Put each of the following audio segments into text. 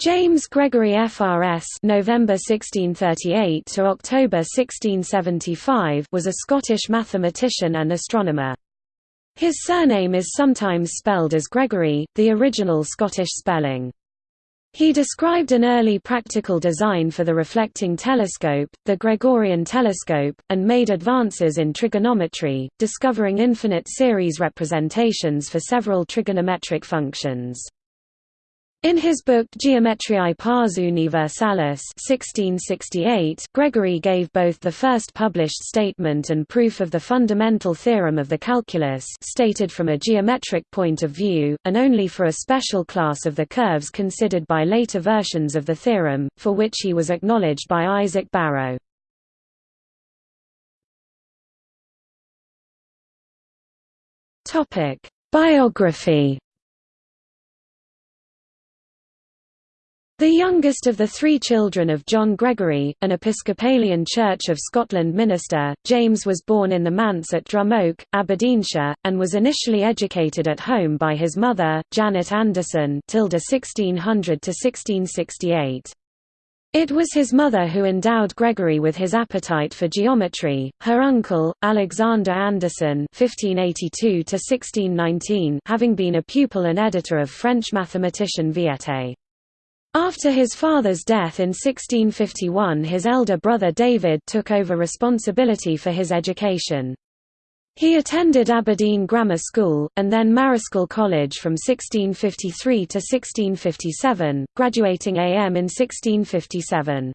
James Gregory FRS November 1638 to October 1675 was a Scottish mathematician and astronomer. His surname is sometimes spelled as Gregorie, the original Scottish spelling. He described an early practical design for the reflecting telescope, the Gregorian telescope, and made advances in trigonometry, discovering infinite series representations for several trigonometric functions. In his book Geometriae Pars Universalis 1668, Gregory gave both the first published statement and proof of the fundamental theorem of the calculus stated from a geometric point of view, and only for a special class of the curves considered by later versions of the theorem, for which he was acknowledged by Isaac Barrow. Biography The youngest of the three children of John Gregory, an Episcopalian Church of Scotland minister, James was born in the manse at Drumoak, Aberdeenshire, and was initially educated at home by his mother, Janet Anderson (1600–1668). It was his mother who endowed Gregory with his appetite for geometry. Her uncle, Alexander Anderson (1582–1619), having been a pupil and editor of French mathematician Viète. After his father's death in 1651 his elder brother David took over responsibility for his education. He attended Aberdeen Grammar School, and then Marischal College from 1653 to 1657, graduating AM in 1657.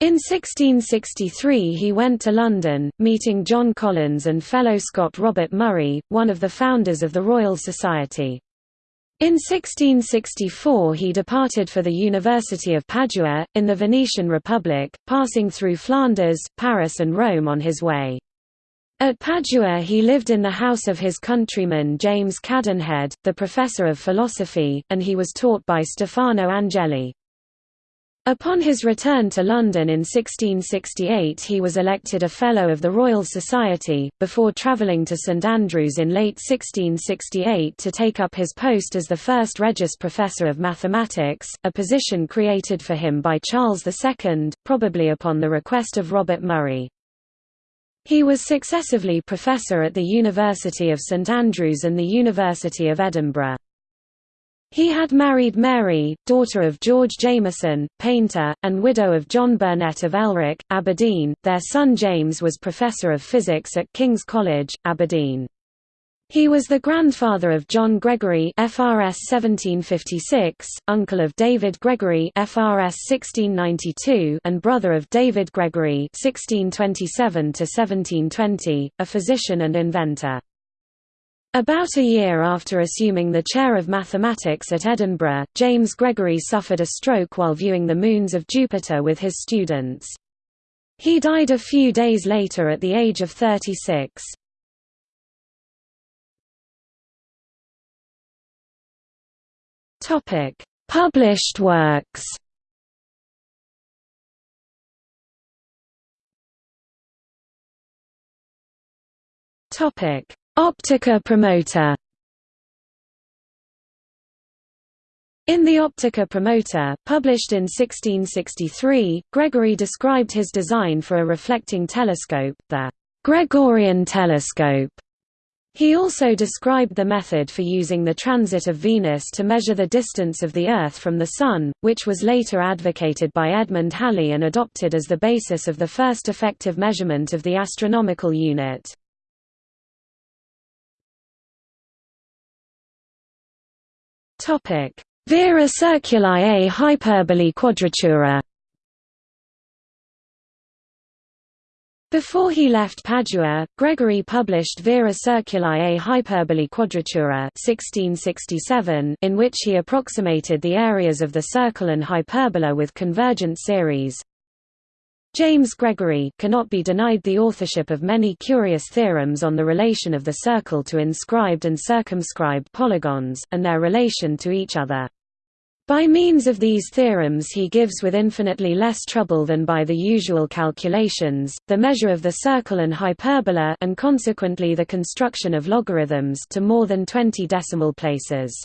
In 1663 he went to London, meeting John Collins and fellow Scot Robert Moray, one of the founders of the Royal Society. In 1664 he departed for the University of Padua, in the Venetian Republic, passing through Flanders, Paris and Rome on his way. At Padua he lived in the house of his countryman James Cadenhead, the professor of philosophy, and he was taught by Stefano Angeli. Upon his return to London in 1668 he was elected a Fellow of the Royal Society, before travelling to St Andrews in late 1668 to take up his post as the first Regius Professor of Mathematics, a position created for him by Charles II, probably upon the request of Robert Moray. He was successively professor at the University of St Andrews and the University of Edinburgh. He had married Mary, daughter of George Jameson, painter, and widow of John Burnet of Elrick, Aberdeen. Their son James was professor of physics at King's College, Aberdeen. He was the grandfather of John Gregory FRS 1756, uncle of David Gregory FRS 1692 and brother of David Gregory 1627 1720, a physician and inventor. About a year after assuming the chair of mathematics at Edinburgh, James Gregory suffered a stroke while viewing the moons of Jupiter with his students. He died a few days later at the age of 36. Published works Topic Optica Promota In the Optica Promota, published in 1663, Gregory described his design for a reflecting telescope, the Gregorian telescope. He also described the method for using the transit of Venus to measure the distance of the Earth from the Sun, which was later advocated by Edmund Halley and adopted as the basis of the first effective measurement of the astronomical unit. Vera Circuli a hyperbole quadratura. Before he left Padua, Gregory published Vera Circuli a hyperbole quadratura 1667, in which he approximated the areas of the circle and hyperbola with convergent series. James Gregory cannot be denied the authorship of many curious theorems on the relation of the circle to inscribed and circumscribed polygons, and their relation to each other. By means of these theorems he gives with infinitely less trouble than by the usual calculations, the measure of the circle and hyperbola and consequently the construction of logarithms to more than 20 decimal places.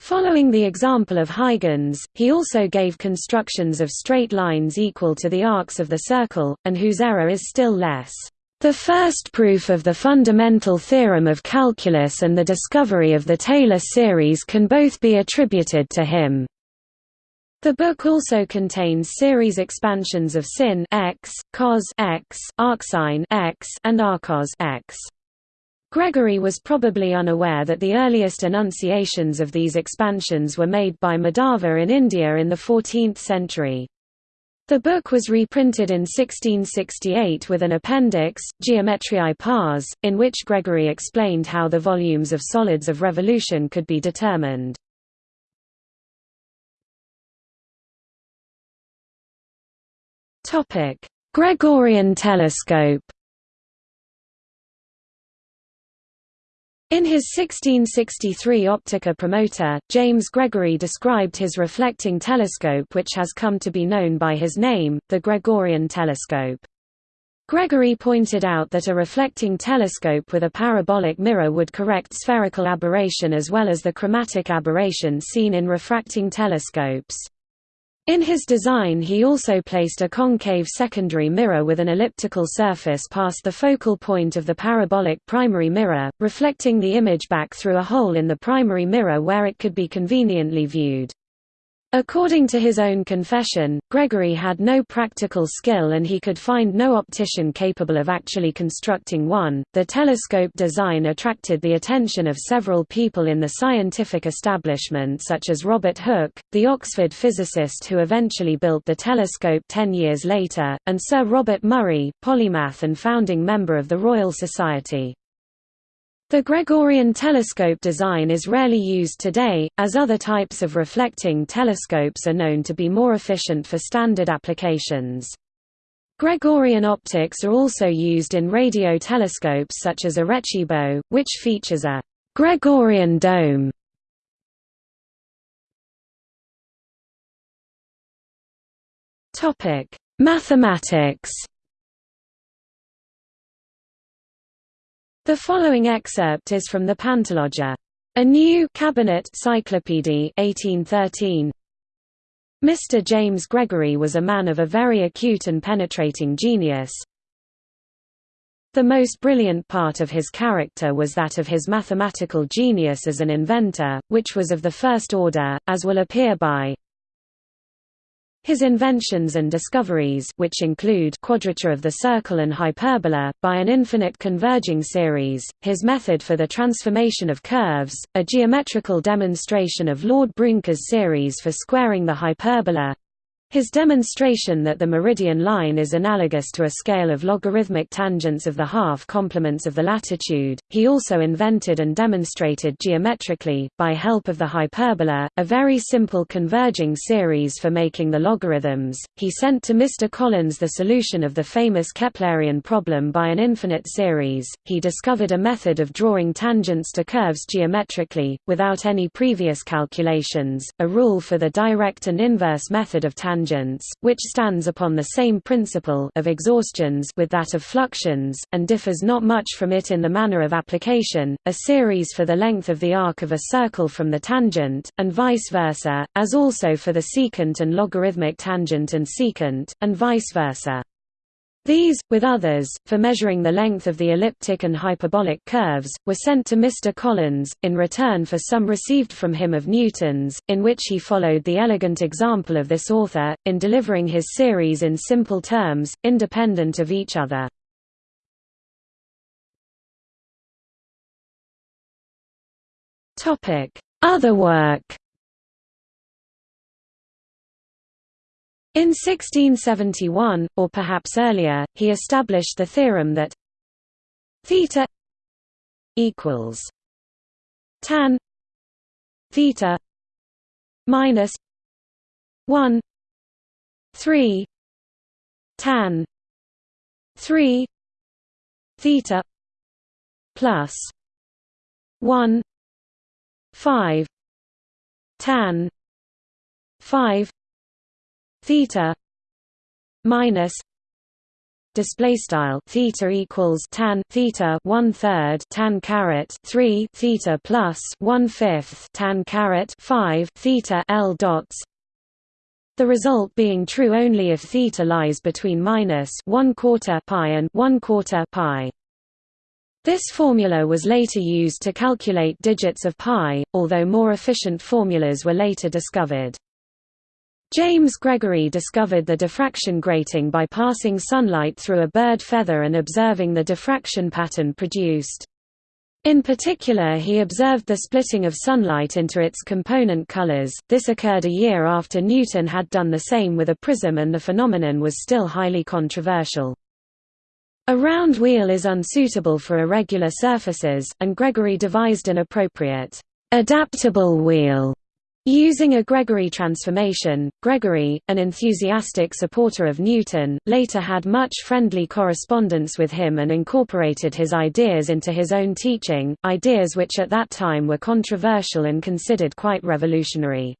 Following the example of Huygens, he also gave constructions of straight lines equal to the arcs of the circle, and whose error is still less. The first proof of the fundamental theorem of calculus and the discovery of the Taylor series can both be attributed to him. The book also contains series expansions of sin x, cos x, arcsine x, and arccos x. Gregory was probably unaware that the earliest enunciations of these expansions were made by Madhava in India in the 14th century. The book was reprinted in 1668 with an appendix, Geometriae Pars, in which Gregory explained how the volumes of solids of revolution could be determined. Gregorian telescope In his 1663 Optica Promota, James Gregory described his reflecting telescope which has come to be known by his name, the Gregorian telescope. Gregory pointed out that a reflecting telescope with a parabolic mirror would correct spherical aberration as well as the chromatic aberration seen in refracting telescopes. In his design he also placed a concave secondary mirror with an elliptical surface past the focal point of the parabolic primary mirror, reflecting the image back through a hole in the primary mirror where it could be conveniently viewed. According to his own confession, Gregory had no practical skill and he could find no optician capable of actually constructing one. The telescope design attracted the attention of several people in the scientific establishment, such as Robert Hooke, the Oxford physicist who eventually built the telescope ten years later, and Sir Robert Moray, polymath and founding member of the Royal Society. The Gregorian telescope design is rarely used today, as other types of reflecting telescopes are known to be more efficient for standard applications. Gregorian optics are also used in radio telescopes such as Arecibo, which features a Gregorian dome. Mathematics The following excerpt is from the Pantologia. A new cabinet cyclopedy 1813. Mr. James Gregory was a man of a very acute and penetrating genius. The most brilliant part of his character was that of his mathematical genius as an inventor, which was of the first order, as will appear by his inventions and discoveries which include quadrature of the circle and hyperbola, by an infinite converging series, his method for the transformation of curves, a geometrical demonstration of Lord Brouncker's series for squaring the hyperbola, his demonstration that the meridian line is analogous to a scale of logarithmic tangents of the half complements of the latitude, he also invented and demonstrated geometrically, by help of the hyperbola, a very simple converging series for making the logarithms. He sent to Mr. Collins the solution of the famous Keplerian problem by an infinite series. He discovered a method of drawing tangents to curves geometrically, without any previous calculations, a rule for the direct and inverse method of tangents tangents, which stands upon the same principle of exhaustions with that of fluxions, and differs not much from it in the manner of application, a series for the length of the arc of a circle from the tangent, and vice versa, as also for the secant and logarithmic tangent and secant, and vice versa. These, with others, for measuring the length of the elliptic and hyperbolic curves, were sent to Mr. Collins, in return for some received from him of Newton's, in which he followed the elegant example of this author, in delivering his series in simple terms, independent of each other. Other work In 1671, or perhaps earlier, he established the theorem that theta equals tan theta minus 1 3 tan 3 theta plus 1 5 tan 5 theta minus display style theta equals tan theta one third tan caret 3 theta plus one fifth tan caret 5 theta l dots the result being true only if theta lies between minus 1 quarter pi and 1 quarter pi. This formula was later used to calculate digits of pi, although more efficient formulas were later discovered. James Gregory discovered the diffraction grating by passing sunlight through a bird feather and observing the diffraction pattern produced. In particular he observed the splitting of sunlight into its component colors. This occurred a year after Newton had done the same with a prism and the phenomenon was still highly controversial. A round wheel is unsuitable for irregular surfaces, and Gregory devised an appropriate, adaptable wheel Using a Gregory transformation, Gregory, an enthusiastic supporter of Newton, later had much friendly correspondence with him and incorporated his ideas into his own teaching, ideas which at that time were controversial and considered quite revolutionary.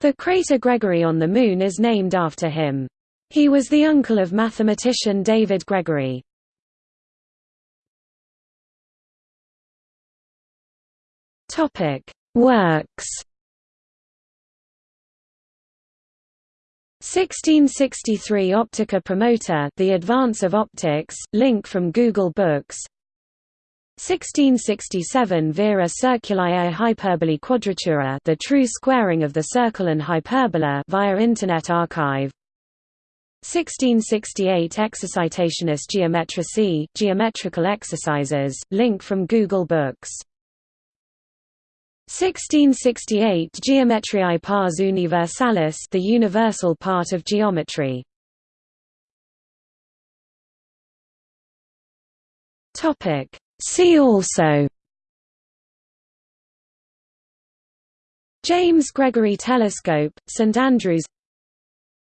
The crater Gregory on the Moon is named after him. He was the uncle of mathematician David Gregory. Works 1663 Optica Promota The Advance of Optics, link from Google Books. 1667 Vera Circuli Hyperbole Quadratura The True Squaring of the Circle and Hyperbola via Internet Archive. 1668 Exercitationes Geometricae Geometrical Exercises, link from Google Books 1668 Geometriae pars universalis the universal part of geometry. Topic. See also. James Gregory Telescope, St Andrews.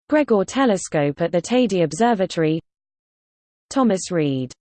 Gregor Telescope at the Teide Observatory. Thomas Reid